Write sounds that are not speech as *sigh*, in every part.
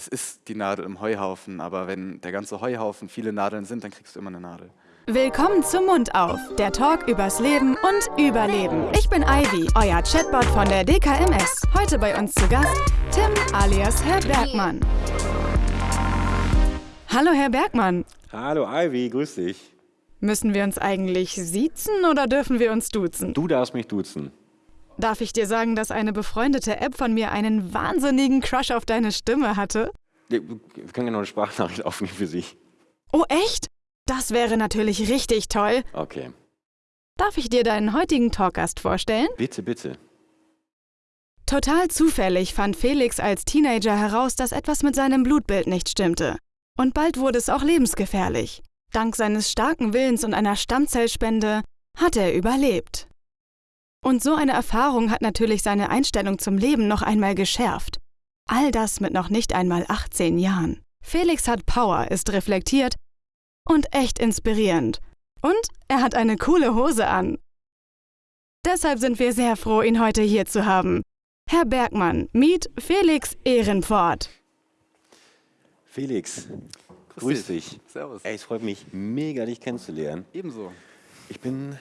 es ist die Nadel im Heuhaufen, aber wenn der ganze Heuhaufen viele Nadeln sind, dann kriegst du immer eine Nadel. Willkommen zum Mund auf, der Talk übers Leben und Überleben. Ich bin Ivy, euer Chatbot von der DKMS. Heute bei uns zu Gast Tim alias Herr Bergmann. Hallo Herr Bergmann. Hallo Ivy, grüß dich. Müssen wir uns eigentlich siezen oder dürfen wir uns duzen? Du darfst mich duzen. Darf ich dir sagen, dass eine befreundete App von mir einen wahnsinnigen Crush auf deine Stimme hatte? Wir können ja noch eine Sprachnachricht aufnehmen für Sie. Oh echt? Das wäre natürlich richtig toll. Okay. Darf ich dir deinen heutigen Talkgast vorstellen? Bitte, bitte. Total zufällig fand Felix als Teenager heraus, dass etwas mit seinem Blutbild nicht stimmte. Und bald wurde es auch lebensgefährlich. Dank seines starken Willens und einer Stammzellspende hat er überlebt. Und so eine Erfahrung hat natürlich seine Einstellung zum Leben noch einmal geschärft. All das mit noch nicht einmal 18 Jahren. Felix hat Power, ist reflektiert und echt inspirierend. Und er hat eine coole Hose an. Deshalb sind wir sehr froh, ihn heute hier zu haben. Herr Bergmann, meet Felix Ehrenfort. Felix, grüß, dich. Servus. Ey, es freut mich mega, dich kennenzulernen. Ebenso. Ich bin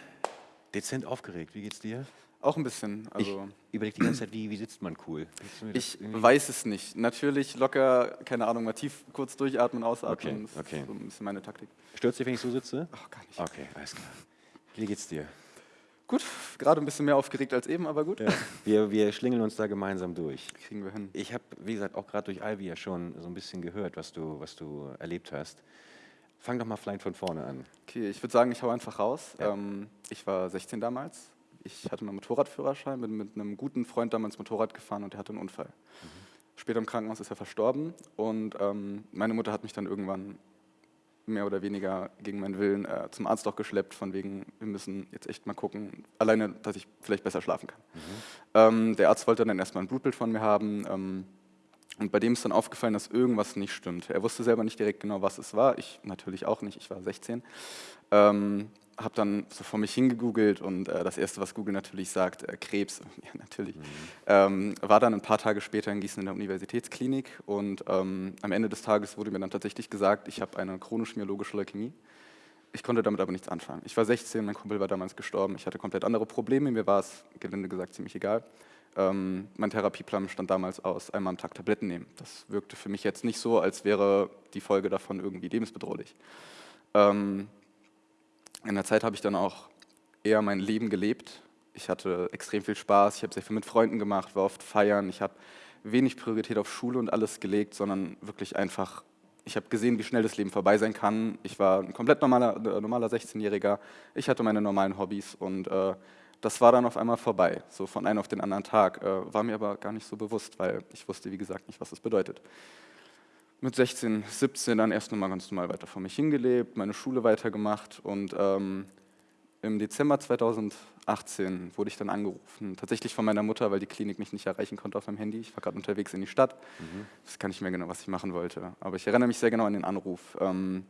dezent aufgeregt. Wie geht's dir? Auch ein bisschen. Also ich überlege die ganze Zeit, wie, wie sitzt man cool? Ich weiß es nicht. Natürlich locker, keine Ahnung, mal tief kurz durchatmen, ausatmen. Okay, Das okay. ist so ein bisschen meine Taktik. Stört dich, wenn ich so sitze? Ach, gar nicht. Okay, alles klar. Wie geht's dir? Gut, gerade ein bisschen mehr aufgeregt als eben, aber gut. Ja. Wir, wir schlingeln uns da gemeinsam durch. Kriegen wir hin. Ich habe, wie gesagt, auch gerade durch Ivy ja schon so ein bisschen gehört, was du, was du erlebt hast. Fang doch mal vielleicht von vorne an. Okay, ich würde sagen, ich hau einfach raus. Ja. Ähm, ich war 16 damals. Ich hatte meinen Motorradführerschein, bin mit einem guten Freund damals Motorrad gefahren und der hatte einen Unfall. Später im Krankenhaus ist er verstorben und ähm, meine Mutter hat mich dann irgendwann mehr oder weniger gegen meinen Willen äh, zum Arzt auch geschleppt, von wegen, wir müssen jetzt echt mal gucken, alleine, dass ich vielleicht besser schlafen kann. Ähm, der Arzt wollte dann erstmal ein Blutbild von mir haben. Und bei dem ist dann aufgefallen, dass irgendwas nicht stimmt. Er wusste selber nicht direkt genau, was es war. Ich natürlich auch nicht, ich war 16. Ähm, habe dann so vor mich hingegoogelt und äh, das Erste, was Google natürlich sagt, äh, Krebs, *laughs* ja natürlich, ähm, war dann ein paar Tage später in Gießen in der Universitätsklinik und ähm, am Ende des Tages wurde mir dann tatsächlich gesagt, ich habe eine chronisch-myologische Leukämie. Ich konnte damit aber nichts anfangen. Ich war 16, mein Kumpel war damals gestorben, ich hatte komplett andere Probleme, mir war es, gelinde gesagt, ziemlich egal. Ähm, mein Therapieplan stand damals aus, einmal am Tag Tabletten nehmen. Das wirkte für mich jetzt nicht so, als wäre die Folge davon irgendwie lebensbedrohlich. Ähm, in der Zeit habe ich dann auch eher mein Leben gelebt. Ich hatte extrem viel Spaß, ich habe sehr viel mit Freunden gemacht, war oft feiern. Ich habe wenig Priorität auf Schule und alles gelegt, sondern wirklich einfach, ich habe gesehen, wie schnell das Leben vorbei sein kann. Ich war ein komplett normaler, normaler 16-Jähriger. Ich hatte meine normalen Hobbys und äh, das war dann auf einmal vorbei, so von einem auf den anderen Tag. Äh, war mir aber gar nicht so bewusst, weil ich wusste, wie gesagt, nicht, was das bedeutet mit 16, 17 dann erst nochmal ganz normal weiter vor mich hingelebt, meine Schule weitergemacht und ähm, im Dezember 2018 wurde ich dann angerufen, tatsächlich von meiner Mutter, weil die Klinik mich nicht erreichen konnte auf meinem Handy. Ich war gerade unterwegs in die Stadt, das kann ich mehr genau, was ich machen wollte, aber ich erinnere mich sehr genau an den Anruf. Ähm,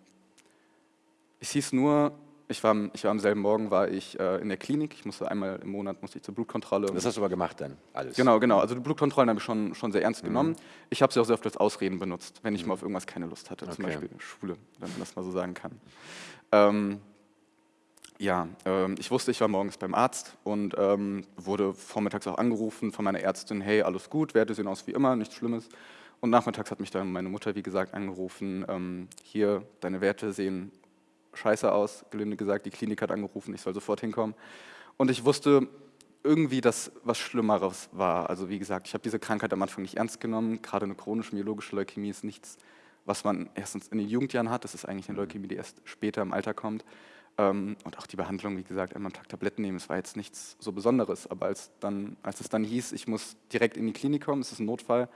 es hieß nur, ich war, am- ich war am selben Morgen war ich äh, in der Klinik, ich musste einmal im Monat musste ich zur Blutkontrolle. Das hast du aber gemacht dann, alles. Genau, genau. Also die Blutkontrollen habe ich schon, schon sehr Mhm. ernst genommen. Ich habe sie auch sehr oft als Ausreden benutzt, wenn ich mal auf irgendwas keine Lust hatte, zum Okay. Beispiel Schule, wenn man das mal so sagen kann. Ähm, ja, ähm, ich wusste, ich war morgens beim Arzt und ähm, wurde vormittags auch angerufen von meiner Ärztin, hey, alles gut, Werte sehen aus wie immer, nichts Schlimmes. Und nachmittags hat mich dann meine Mutter, wie gesagt, angerufen, ähm, hier, deine Werte sehen scheiße aus, gelinde gesagt, die Klinik hat angerufen, ich soll sofort hinkommen. Und ich wusste irgendwie, dass was Schlimmeres war. Also wie gesagt, ich habe diese Krankheit am Anfang nicht ernst genommen. Gerade eine chronische myologische Leukämie ist nichts, was man erstens in den Jugendjahren hat. Das ist eigentlich eine Leukämie, die erst später im Alter kommt. Ähm, und auch die Behandlung, wie gesagt, einmal am Tag Tabletten nehmen, das war jetzt nichts so Besonderes. Aber als, dann, als es dann hieß, ich muss direkt in die Klinik kommen, es ist ein Notfall,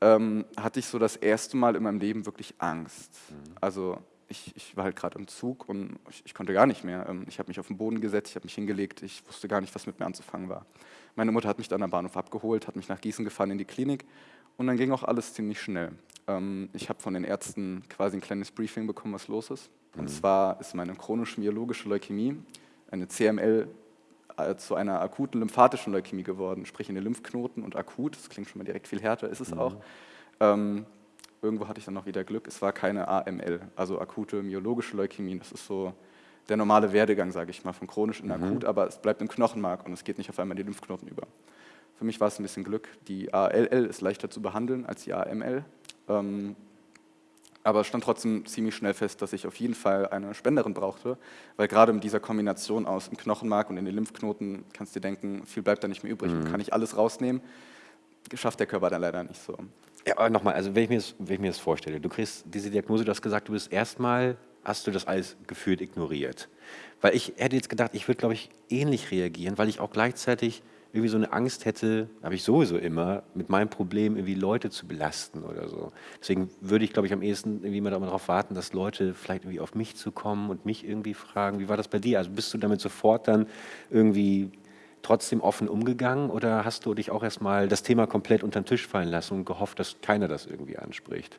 ähm, hatte ich so das erste Mal in meinem Leben wirklich Angst. Also ich, ich war halt gerade im Zug und ich, ich konnte gar nicht mehr. Ähm, Ich habe mich auf den Boden gesetzt, ich habe mich hingelegt, ich wusste gar nicht, was mit mir anzufangen war. Meine Mutter hat mich dann am Bahnhof abgeholt, hat mich nach Gießen gefahren in die Klinik und dann ging auch alles ziemlich schnell. Ähm, Ich habe von den Ärzten quasi ein kleines Briefing bekommen, was los ist. Und zwar ist meine chronisch-myologische Leukämie, eine CML, äh, zu einer akuten lymphatischen Leukämie geworden, sprich in den Lymphknoten und akut, das klingt schon mal direkt viel härter, ist es auch. Ähm, irgendwo hatte ich dann noch wieder Glück, es war keine AML, also akute myologische Leukämie. Das ist so der normale Werdegang, sage ich mal, von chronisch in mhm. akut, aber es bleibt im Knochenmark und es geht nicht auf einmal in die Lymphknoten über. Für mich war es ein bisschen Glück. Die ALL ist leichter zu behandeln als die AML. Ähm, aber es stand trotzdem ziemlich schnell fest, dass ich auf jeden Fall eine Spenderin brauchte, weil gerade mit dieser Kombination aus dem Knochenmark und in den Lymphknoten, kannst du dir denken, viel bleibt da nicht mehr übrig. Mhm. Kann ich alles rausnehmen? Schafft der Körper dann leider nicht so. Ja, nochmal, also wenn ich, mir das, wenn ich mir das vorstelle, du kriegst diese Diagnose, du hast gesagt, du bist erstmal, hast du das alles gefühlt ignoriert. Weil ich hätte jetzt gedacht, ich würde, glaube ich, ähnlich reagieren, weil ich auch gleichzeitig irgendwie so eine Angst hätte, habe ich sowieso immer, mit meinem Problem irgendwie Leute zu belasten oder so. Deswegen würde ich, glaube ich, am ehesten irgendwie mal darauf warten, dass Leute vielleicht irgendwie auf mich zu kommen und mich irgendwie fragen, wie war das bei dir? Also bist du damit sofort dann irgendwie trotzdem offen umgegangen oder hast du dich auch erstmal das Thema komplett unter den Tisch fallen lassen und gehofft, dass keiner das irgendwie anspricht?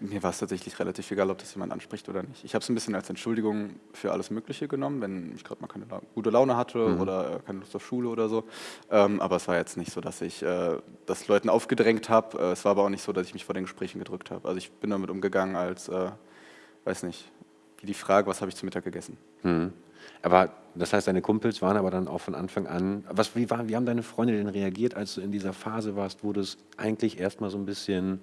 Mir war es tatsächlich relativ egal, ob das jemand anspricht oder nicht. Ich habe es ein bisschen als Entschuldigung für alles Mögliche genommen, wenn ich gerade mal keine La gute Laune hatte mhm. oder äh, keine Lust auf Schule oder so. Ähm, aber es war jetzt nicht so, dass ich äh, das Leuten aufgedrängt habe. Äh, es war aber auch nicht so, dass ich mich vor den Gesprächen gedrückt habe. Also ich bin damit umgegangen als, äh, weiß nicht, wie die Frage, was habe ich zu Mittag gegessen. Mhm. Aber das heißt, deine Kumpels waren aber dann auch von Anfang an. Was, wie, war, wie haben deine Freunde denn reagiert, als du in dieser Phase warst, wo du es eigentlich erstmal so ein bisschen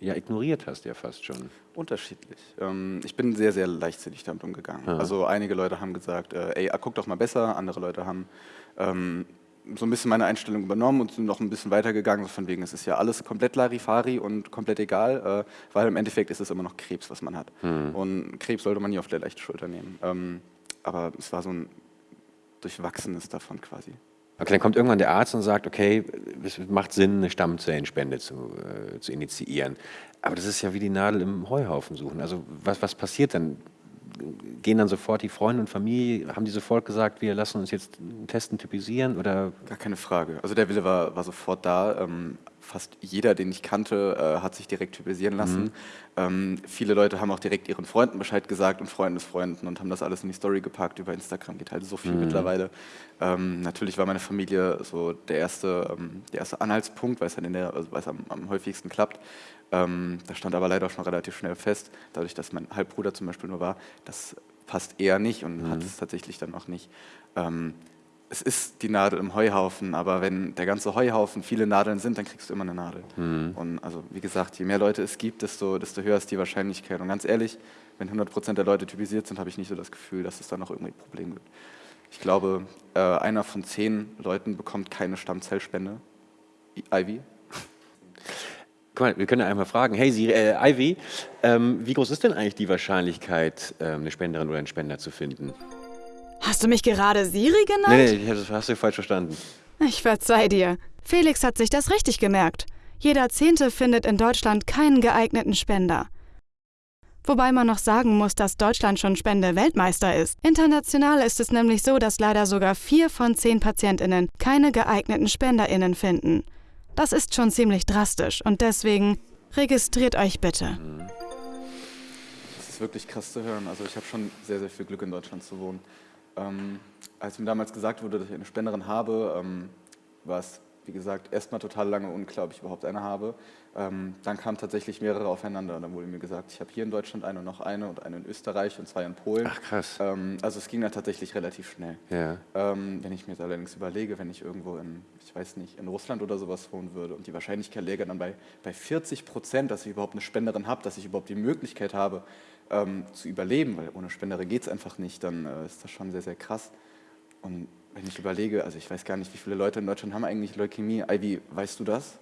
ja, ignoriert hast, ja fast schon. Unterschiedlich. Ähm, ich bin sehr, sehr leichtsinnig damit umgegangen. Ja. Also einige Leute haben gesagt, äh, ey, guck doch mal besser. Andere Leute haben ähm, so ein bisschen meine Einstellung übernommen und sind noch ein bisschen weitergegangen, so von wegen, es ist ja alles komplett Larifari und komplett egal, äh, weil im Endeffekt ist es immer noch Krebs, was man hat. Mhm. Und Krebs sollte man nie auf der leichten Schulter nehmen. Ähm, aber es war so ein Durchwachsenes davon quasi. Okay, dann kommt irgendwann der Arzt und sagt, okay, es macht Sinn, eine Stammzellenspende zu, äh, zu initiieren. Aber das ist ja wie die Nadel im Heuhaufen suchen. Also was, was passiert dann? Gehen dann sofort die Freunde und Familie, haben die sofort gesagt, wir lassen uns jetzt testen, typisieren? Oder? Gar keine Frage. Also der Wille war, war sofort da. Ähm, fast jeder, den ich kannte, äh, hat sich direkt typisieren lassen. Mhm. Ähm, viele Leute haben auch direkt ihren Freunden Bescheid gesagt und Freundesfreunden und haben das alles in die Story gepackt. Über Instagram geht halt so viel mhm. mittlerweile. Ähm, natürlich war meine Familie so der erste, ähm, der erste Anhaltspunkt, weil es, halt der, also am, am häufigsten klappt. Ähm, das stand aber leider schon relativ schnell fest, dadurch, dass mein Halbbruder zum Beispiel nur war. Das passt eher nicht und mhm. hat es tatsächlich dann auch nicht. Es ist die Nadel im Heuhaufen, aber wenn der ganze Heuhaufen viele Nadeln sind, dann kriegst du immer eine Nadel. Mhm. Und also wie gesagt, je mehr Leute es gibt, desto, desto höher ist die Wahrscheinlichkeit. Und ganz ehrlich, wenn 100% der Leute typisiert sind, habe ich nicht so das Gefühl, dass es da noch irgendwie Probleme gibt. Ich glaube, äh, einer von zehn Leuten bekommt keine Stammzellspende. Ivy. Guck mal, wir können ja einmal fragen, hey Siri, äh, Ivy, ähm, wie groß ist denn eigentlich die Wahrscheinlichkeit, äh, eine Spenderin oder einen Spender zu finden? Hast du mich gerade Siri genannt? Nee, nee, das hast du falsch verstanden. Ich verzeih dir. Felix hat sich das richtig gemerkt. Jeder Zehnte findet in Deutschland keinen geeigneten Spender. Wobei man noch sagen muss, dass Deutschland schon Spende-Weltmeister ist. International ist es nämlich so, dass leider sogar vier von zehn PatientInnen keine geeigneten SpenderInnen finden. Das ist schon ziemlich drastisch und deswegen registriert euch bitte. Das ist wirklich krass zu hören. Also ich habe schon sehr, sehr viel Glück in Deutschland zu wohnen. Ähm, als mir damals gesagt wurde, dass ich eine Spenderin habe, ähm, war es, wie gesagt, erstmal total lange unklar, ob ich überhaupt eine habe. Ähm, dann kamen tatsächlich mehrere aufeinander. Dann wurde mir gesagt, ich habe hier in Deutschland eine und noch eine und eine in Österreich und zwei in Polen. Ach krass. Ähm, also es ging dann tatsächlich relativ schnell. Ja. Ähm, wenn ich mir jetzt allerdings überlege, wenn ich irgendwo in, ich weiß nicht, in Russland oder sowas wohnen würde und die Wahrscheinlichkeit läge dann bei, bei 40 Prozent, dass ich überhaupt eine Spenderin habe, dass ich überhaupt die Möglichkeit habe, ähm, zu überleben, weil ohne Spendere geht es einfach nicht, dann äh, ist das schon sehr, sehr krass. Und wenn ich überlege, also ich weiß gar nicht, wie viele Leute in Deutschland haben eigentlich Leukämie. Ivy, weißt du das?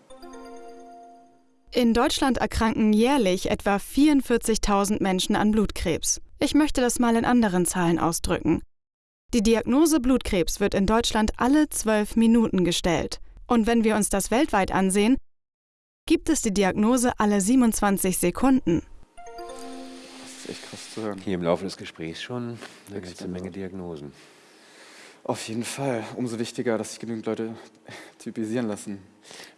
In Deutschland erkranken jährlich etwa 44.000 Menschen an Blutkrebs. Ich möchte das mal in anderen Zahlen ausdrücken. Die Diagnose Blutkrebs wird in Deutschland alle zwölf Minuten gestellt. Und wenn wir uns das weltweit ansehen, gibt es die Diagnose alle 27 Sekunden ist echt krass zu hören. Hier im Laufe des Gesprächs schon eine ganze Menge Diagnosen. Auf jeden Fall. Umso wichtiger, dass sich genügend Leute *laughs* typisieren lassen.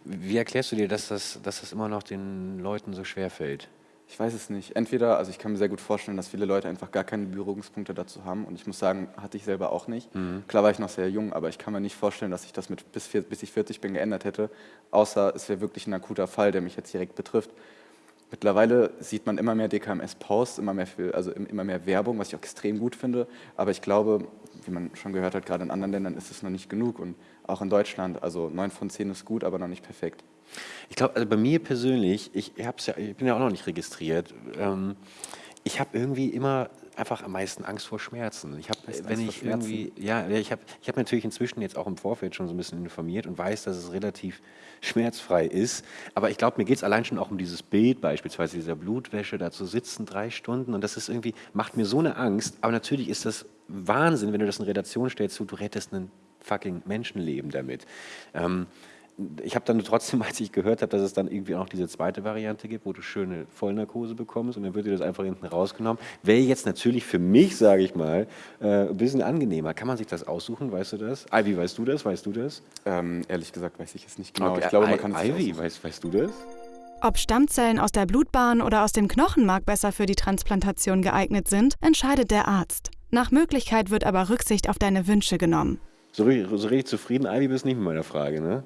Wie erklärst du dir, dass das, dass das immer noch den Leuten so schwer fällt? Ich weiß es nicht. Entweder, also ich kann mir sehr gut vorstellen, dass viele Leute einfach gar keine Berührungspunkte dazu haben. Und ich muss sagen, hatte ich selber auch nicht. Mhm. Klar war ich noch sehr jung, aber ich kann mir nicht vorstellen, dass ich das mit bis, bis ich 40 bin geändert hätte. Außer es wäre wirklich ein akuter Fall, der mich jetzt direkt betrifft Mittlerweile sieht man immer mehr DKMS-Posts, immer mehr, also immer mehr Werbung, was ich auch extrem gut finde. Aber ich glaube, wie man schon gehört hat, gerade in anderen Ländern ist es noch nicht genug. Und auch in Deutschland, also 9 von 10 ist gut, aber noch nicht perfekt. Ich glaube, also bei mir persönlich, ich, ja, ich bin ja auch noch nicht registriert, ähm, ich habe irgendwie immer einfach am meisten Angst vor Schmerzen. Ich habe, wenn ich irgendwie, ja, ich habe, ich habe natürlich inzwischen jetzt auch im Vorfeld schon so ein bisschen informiert und weiß, dass es relativ schmerzfrei ist. Aber ich glaube, mir geht es allein schon auch um dieses Bild, beispielsweise dieser Blutwäsche, da zu sitzen drei Stunden und das ist irgendwie macht mir so eine Angst. Aber natürlich ist das Wahnsinn, wenn du das in Relation stellst, du rettest ein fucking Menschenleben damit. Ähm, ich habe dann trotzdem, *laughs* als ich gehört habe, dass es dann irgendwie auch diese zweite Variante gibt, wo du schöne Vollnarkose bekommst und dann wird dir das einfach hinten rausgenommen, wäre jetzt natürlich für mich, sage ich mal, äh, ein bisschen angenehmer. Kann man sich das aussuchen, weißt du das? Ivy, weißt du das? Weißt du das? Ähm, ehrlich gesagt weiß ich es nicht genau. Okay. Ich glaube, man kann es Ivy, weißt, weißt du das? Ob Stammzellen aus der Blutbahn oder aus dem Knochenmark besser für die Transplantation geeignet sind, entscheidet der Arzt. Nach Möglichkeit wird aber Rücksicht auf deine Wünsche genommen. So, so richtig zufrieden, Ivy, bist nicht mit meiner Frage, ne?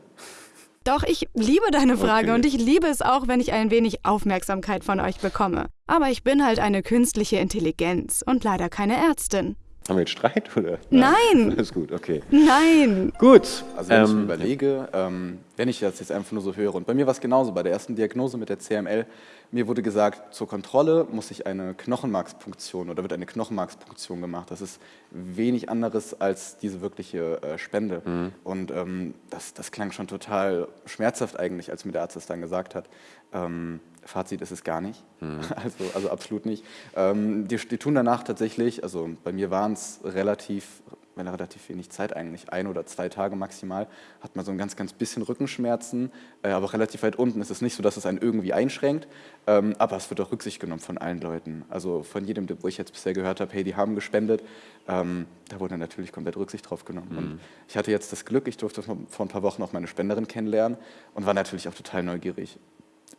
Doch, ich liebe deine Frage okay. und ich liebe es auch, wenn ich ein wenig Aufmerksamkeit von euch bekomme. Aber ich bin halt eine künstliche Intelligenz und leider keine Ärztin. Haben wir jetzt Streit oder? *laughs* Nein. Alles gut, okay. Nein. Gut. Also wenn ähm, ich mir überlege, ähm, wenn ich das jetzt einfach nur so höre, und bei mir war es genauso, bei der ersten Diagnose mit der CML, mir wurde gesagt, zur Kontrolle muss ich eine Knochenmarkspunktion oder wird eine Knochenmarkspunktion gemacht. Das ist wenig anderes als diese wirkliche äh, Spende. Mhm. Und ähm, das, das klang schon total schmerzhaft eigentlich, als mir der Arzt das dann gesagt hat. Ähm, Fazit ist es gar nicht, mhm. *laughs* also, also absolut nicht. Ähm, die, die, tun danach tatsächlich, also bei mir waren es relativ, relativ wenig Zeit eigentlich, ein oder zwei Tage maximal, hat man so ein ganz, ganz bisschen Rückenschmerzen, äh, aber relativ weit unten ist es nicht so, dass es einen irgendwie einschränkt, ähm, aber es wird auch Rücksicht genommen von allen Leuten. Also von jedem, wo ich jetzt bisher gehört habe, hey, die haben gespendet, ähm, da wurde natürlich komplett Rücksicht drauf genommen. Mhm. Und ich hatte jetzt das Glück, ich durfte vor ein paar Wochen auch meine Spenderin kennenlernen und war natürlich auch total neugierig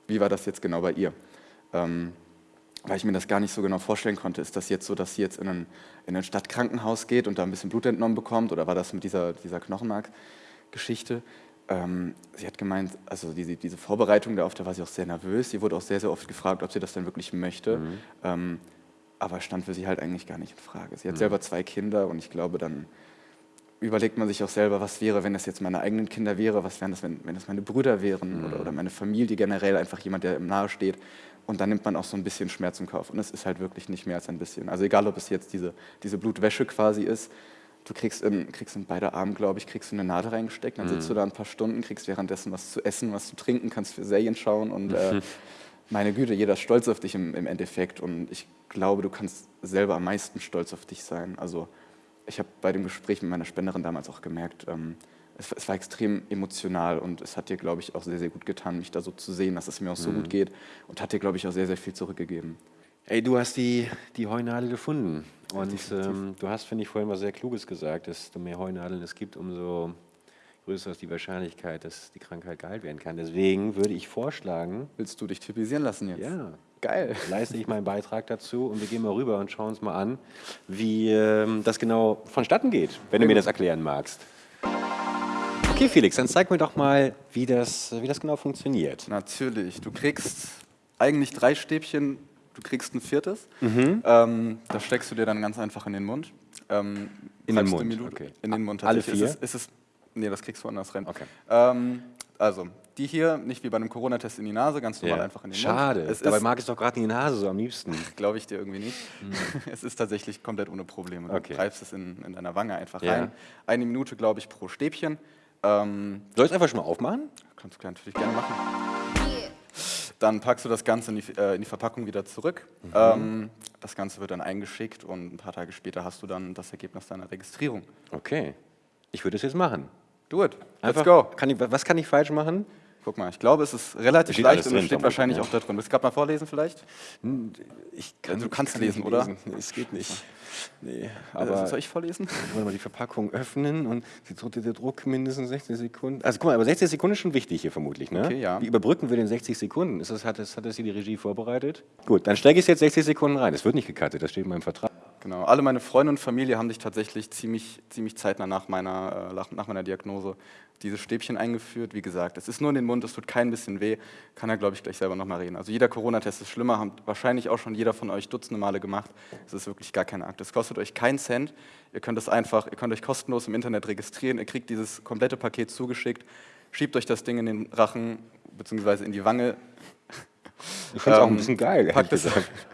wie war das jetzt genau bei ihr? Ähm, weil ich mir das gar nicht so genau vorstellen konnte. Ist das jetzt so, dass sie jetzt in ein, in ein Stadtkrankenhaus geht und da ein bisschen Blut entnommen bekommt oder war das mit dieser, dieser Knochenmark-Geschichte? Ähm, sie hat gemeint, also diese, diese Vorbereitung darauf, da war sie auch sehr nervös. Sie wurde auch sehr, sehr oft gefragt, ob sie das denn wirklich möchte. Mhm. Ähm, aber stand für sie halt eigentlich gar nicht in Frage. Sie hat mhm. selber zwei Kinder und ich glaube, dann überlegt man sich auch selber, was wäre, wenn das jetzt meine eigenen Kinder wäre, was wären das, wenn, wenn das meine Brüder wären mhm. oder, oder meine Familie generell, einfach jemand, der im Nahe steht. Und dann nimmt man auch so ein bisschen Schmerz im Kauf. Und es ist halt wirklich nicht mehr als ein bisschen. Also egal, ob es jetzt diese, diese Blutwäsche quasi ist, du kriegst in, kriegst in beide Arme, glaube ich, kriegst du eine Nadel reingesteckt, dann sitzt mhm. du da ein paar Stunden, kriegst währenddessen was zu essen, was zu trinken, kannst für Serien schauen und äh, *laughs* meine Güte, jeder ist stolz auf dich im, im Endeffekt. Und ich glaube, du kannst selber am meisten stolz auf dich sein. Also ich habe bei dem Gespräch mit meiner Spenderin damals auch gemerkt, ähm, es, es, war extrem emotional und es hat dir, glaube ich, auch sehr, sehr gut getan, mich da so zu sehen, dass es mir auch so mhm. gut geht und hat dir, glaube ich, auch sehr, sehr viel zurückgegeben. Ey, du hast die, die Heunadel gefunden und ähm, du hast, finde ich, vorhin was sehr Kluges gesagt, desto mehr Heunadeln es gibt, umso größer ist die Wahrscheinlichkeit, dass die Krankheit geheilt werden kann. Deswegen würde ich vorschlagen... Willst du dich typisieren lassen jetzt? Ja. Geil. Leiste ich meinen Beitrag dazu und wir gehen mal rüber und schauen uns mal an, wie ähm, das genau vonstatten geht, wenn du mir das erklären magst. Okay, Felix, dann zeig mir doch mal, wie das, wie das genau funktioniert. Natürlich. Du kriegst eigentlich drei Stäbchen, du kriegst ein viertes. Mhm. Ähm, das steckst du dir dann ganz einfach in den Mund. Ähm, in den Mund? Okay. In den Mund. Alle vier? Ist es, ist es, nee, das kriegst du woanders rein. Okay. Ähm, also, die hier, nicht wie bei einem Corona-Test in die Nase, ganz normal ja. einfach in den Schade. Mund. Schade, dabei mag ich doch gerade in die Nase so am liebsten. *laughs* Glaube ich dir irgendwie nicht. Mhm. *laughs* Es ist tatsächlich komplett ohne Probleme. Du okay. greifst es in, in deiner Wange einfach ja. rein. Eine Minute, glaube ich, pro Stäbchen. Ähm, Soll ich es einfach schon mal aufmachen? Kannst du natürlich gerne machen. Dann packst du das Ganze in die, äh, in die Verpackung wieder zurück. Mhm. Ähm, das Ganze wird dann eingeschickt und ein paar Tage später hast du dann das Ergebnis deiner Registrierung. Okay. Ich würde es jetzt machen. Do it. Let's go. Kann ich, was kann ich falsch machen? Guck mal, ich glaube, es ist relativ leicht und es steht wahrscheinlich ja. auch da drin. Willst du gerade mal vorlesen vielleicht? Hm, ich kann, also, du kannst kann lesen, oder? Nee, es geht nicht. Nee, äh, aber soll ich vorlesen? *laughs* Wollen wir die Verpackung öffnen und der Druck mindestens 60 Sekunden. Also guck mal, aber 60 Sekunden ist schon wichtig hier vermutlich, ne? Okay, ja. Wie überbrücken wir den 60 Sekunden? Ist das, hat, das, hat das hier die Regie vorbereitet? Gut, dann stecke ich es jetzt 60 Sekunden rein. Es wird nicht gecuttet, das steht in meinem Vertrag. Genau. Alle meine Freunde und Familie haben sich tatsächlich ziemlich, ziemlich zeitnah nach meiner, äh, nach, meiner Diagnose diese Stäbchen eingeführt. Wie gesagt, es ist nur in den Mund, es tut kein bisschen weh. Kann er, glaube ich, gleich selber nochmal reden. Also jeder Corona-Test ist schlimmer, hat wahrscheinlich auch schon jeder von euch dutzende Male gemacht. Es ist wirklich gar keine Akt. Es kostet euch keinen Cent. Ihr könnt es einfach, ihr könnt euch kostenlos im Internet registrieren. Ihr kriegt dieses komplette Paket zugeschickt. Schiebt euch das Ding in den Rachen beziehungsweise in die Wange. Ich finde es auch ein Ähm, bisschen geil. Packt es. *laughs*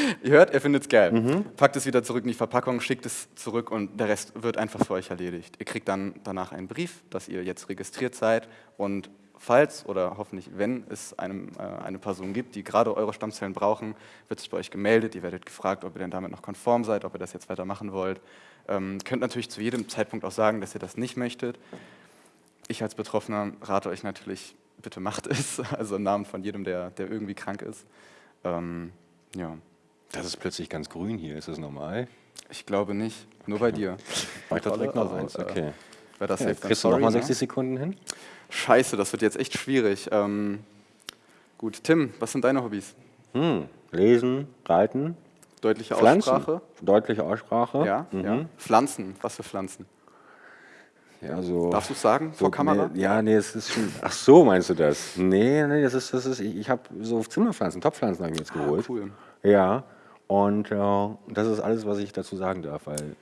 *laughs* ihr hört, ihr findet es geil. Packt es wieder zurück in die Verpackung, schickt es zurück und der Rest wird einfach für euch erledigt. Ihr kriegt dann danach einen Brief, dass ihr jetzt registriert seid und falls oder hoffentlich, wenn es einem, äh, eine Person gibt, die gerade eure Stammzellen brauchen, wird sich bei euch gemeldet. Ihr werdet gefragt, ob ihr denn damit noch konform seid, ob ihr das jetzt weitermachen wollt. Ähm, könnt natürlich zu jedem Zeitpunkt auch sagen, dass ihr das nicht möchtet. Ich als Betroffener rate euch natürlich, bitte macht es, *laughs* also im Namen von jedem, der, der irgendwie krank ist. Ähm, ja, Das ist plötzlich ganz grün hier. Ist das normal? ich glaube nicht, nur bei dir. *laughs* Da direkt noch eins. Okay. Wer das Ja, jetzt kriegst du sorry, nochmal ne? 60 Sekunden hin? Scheiße, das wird jetzt echt schwierig. Ähm, gut, Tim, was sind deine Hobbys? Hm. Lesen, reiten, Deutliche Pflanzen. Aussprache? Deutliche Aussprache. Ja, Mhm. ja. Pflanzen, was für Pflanzen? Ja, so. Darfst du es sagen vor so, Kamera? Nee, ja, nee, es ist schon. Ach so, meinst du das? Nee, nee, das ist, das ist. Ich, ich habe so Zimmerpflanzen, Topfpflanzen habe ich jetzt geholt. Ah, cool. Ja. Und äh, das ist alles, was ich dazu sagen darf, weil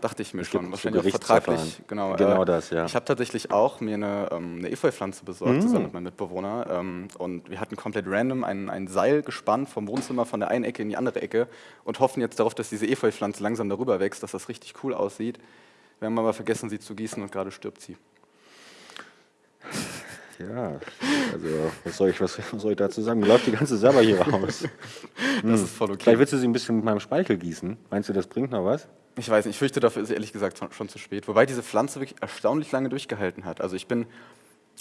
Dachte ich mir schon. so Wahrscheinlich auch vertraglich. Genau, Genau das, ja. Ich habe tatsächlich auch mir eine, ähm, eine Efeu-Pflanze besorgt, Mm. zusammen mit meinem Mitbewohner. Ähm, und wir hatten komplett random ein, ein Seil gespannt vom Wohnzimmer von der einen Ecke in die andere Ecke und hoffen jetzt darauf, dass diese Efeu-Pflanze langsam darüber wächst, dass das richtig cool aussieht. Wir haben aber vergessen, sie zu gießen und gerade stirbt sie. Ja, also was soll ich, was, was soll ich dazu sagen? Mir läuft die ganze Sabber hier raus. Das ist voll okay. Vielleicht willst du sie ein bisschen mit meinem Speichel gießen. Meinst du, das bringt noch was? Ich weiß nicht, ich fürchte, dafür ist es ehrlich gesagt schon zu spät. Wobei diese Pflanze wirklich erstaunlich lange durchgehalten hat. Also ich bin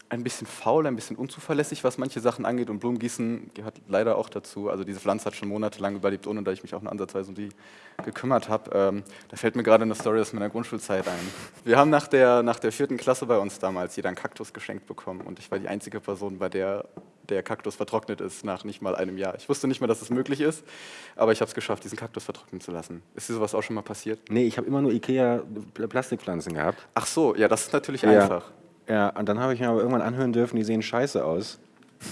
ein bisschen faul, ein bisschen unzuverlässig, was manche Sachen angeht und Blumengießen gehört leider auch dazu. Also diese Pflanze hat schon monatelang überlebt, ohne dass ich mich auch nur ansatzweise um die gekümmert habe. Ähm, da fällt mir gerade eine Story aus meiner Grundschulzeit ein. Wir haben nach der, nach der vierten Klasse bei uns damals jeder einen Kaktus geschenkt bekommen und ich war die einzige Person, bei der der Kaktus vertrocknet ist nach nicht mal einem Jahr. Ich wusste nicht mal, dass es möglich ist, aber ich habe es geschafft, diesen Kaktus vertrocknen zu lassen. Ist dir sowas auch schon mal passiert? Nee, ich habe immer nur Ikea-Plastikpflanzen gehabt. Ach so, ja, das ist natürlich Ja. einfach. Ja, und dann habe ich mir aber irgendwann anhören dürfen, die sehen scheiße aus.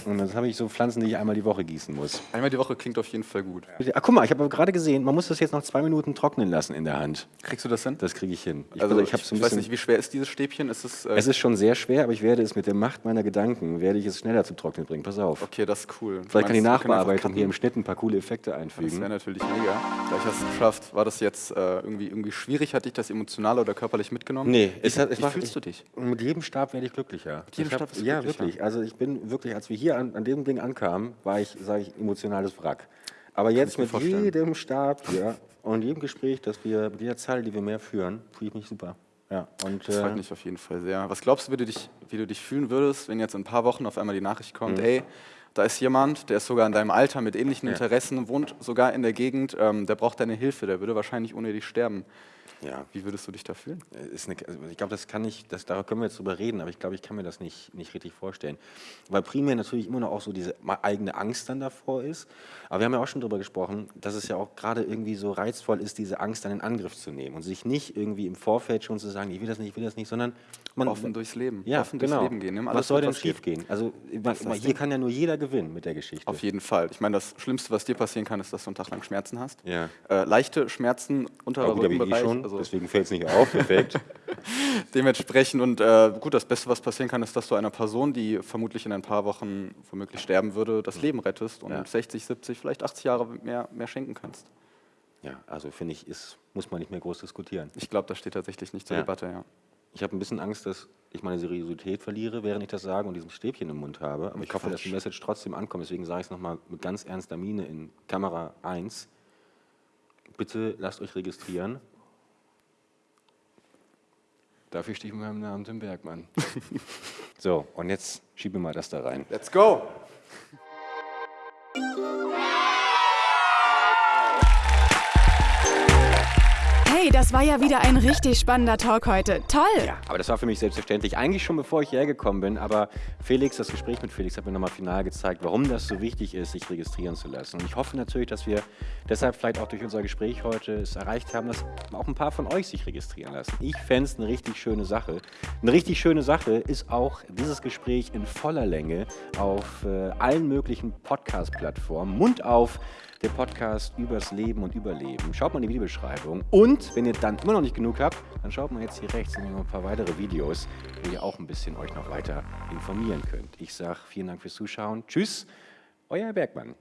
Und dann habe ich so Pflanzen, die ich einmal die Woche gießen muss. Einmal die Woche klingt auf jeden Fall gut. Ach, guck mal, ich habe gerade gesehen, man muss das jetzt noch zwei Minuten trocknen lassen in der Hand. Kriegst du das hin? Das kriege ich hin. Ich, also bin- ich, ich, so weiß nicht, wie schwer ist dieses Stäbchen? Ist es, äh, es ist schon sehr schwer, aber ich werde es mit der Macht meiner Gedanken, werde ich es schneller zum Trocknen bringen. Pass auf. okay, das ist cool. Vielleicht kann die meinst, können einfach Nachbearbeitung hier im? Schnitt ein paar coole Effekte Das einfügen. wäre natürlich mega. Gleich hast du es geschafft. War das jetzt äh, irgendwie, irgendwie schwierig? Hat dich das emotional oder körperlich mitgenommen? Nee, Wie, es hat- es wie macht- fühlst ich- du dich? Und mit jedem Stab werde ich glücklicher. jedem Ich hab- Stab wirst du Ja, wirklich. Also ich bin wirklich, als wir hier an, an dem Ding ankamen, war ich, sage ich, emotionales Wrack. Aber jetzt ich mir mit vorstellen. jedem Stab hier und jedem Gespräch, das wir, mit jeder Zeile, die wir mehr führen, fühle ich mich super. Ja, und Das freut äh, mich auf jeden Fall sehr. Was glaubst du, wie du, dich, wie du dich fühlen würdest, wenn jetzt in ein paar Wochen auf einmal die Nachricht kommt, Mhm. ey, da ist jemand, der ist sogar in deinem Alter mit ähnlichen. Interessen, wohnt sogar in der Gegend, ähm, der braucht deine Hilfe, der würde wahrscheinlich ohne dich sterben. Ja, Wie würdest du dich da fühlen? eine, also ich glaube, das kann ich, das, darüber können wir jetzt drüber reden, aber ich glaube, ich kann mir das nicht, nicht richtig vorstellen. Weil primär natürlich immer noch auch so diese eigene Angst dann davor ist. Aber wir haben ja auch schon darüber gesprochen, dass es ja auch gerade irgendwie so reizvoll ist, diese Angst dann in Angriff zu nehmen und sich nicht irgendwie im Vorfeld schon zu sagen, ich will das nicht, ich will das nicht, sondern man Offen durchs Leben. ja, Offen genau. durchs Leben gehen. Was soll denn schief gehen? Also man, hier Ding. kann ja nur jeder gewinnen mit der Geschichte. Auf jeden Fall. Ich meine, das Schlimmste, was dir passieren kann, ist, dass du einen Tag lang Schmerzen hast. Ja. Äh, leichte Schmerzen unterer eh Rückenbereich. Schon, also deswegen fällt es nicht auf, perfekt. *laughs* dementsprechend und äh, gut, das Beste, was passieren kann, ist, dass du einer Person, die vermutlich in ein paar Wochen womöglich sterben würde, das Leben rettest und Ja. 60, 70, vielleicht 80 Jahre mehr, mehr schenken kannst. ja, also finde ich, ist, muss man nicht mehr groß diskutieren. Ich glaube, das steht tatsächlich nicht zur Ja. Debatte, ja. Ich habe ein bisschen Angst, dass ich meine Seriosität verliere, während ich das sage und diesen Stäbchen im Mund habe. Aber ich hoffe, dass die. Message trotzdem ankommt. Deswegen sage ich es nochmal mit ganz ernster Miene in Kamera 1. Bitte lasst euch registrieren. Dafür stehe ich mit meinem Namen Tim Bergmann. *laughs* so, und jetzt schiebe mal das da rein. Let's go! Hey das war ja wieder ein richtig spannender Talk heute. Toll! Ja, aber das war für mich selbstverständlich. Eigentlich schon bevor ich hierher gekommen bin. Aber Felix, das Gespräch mit Felix hat mir nochmal final gezeigt, warum das so wichtig ist, sich registrieren zu lassen. Und ich hoffe natürlich, dass wir deshalb vielleicht auch durch unser Gespräch heute es erreicht haben, dass auch ein paar von euch sich registrieren lassen. Ich fände es eine richtig schöne Sache. Eine richtig schöne Sache ist auch dieses Gespräch in voller Länge auf äh, allen möglichen Podcast-Plattformen, Mund auf der Podcast übers Leben und Überleben. Schaut mal in die Videobeschreibung. Und wenn ihr dann immer noch nicht genug habt, dann schaut mal jetzt hier rechts noch ein paar weitere Videos, wo ihr auch ein bisschen euch noch weiter informieren könnt. Ich sage vielen Dank fürs Zuschauen. Tschüss, euer Bergmann.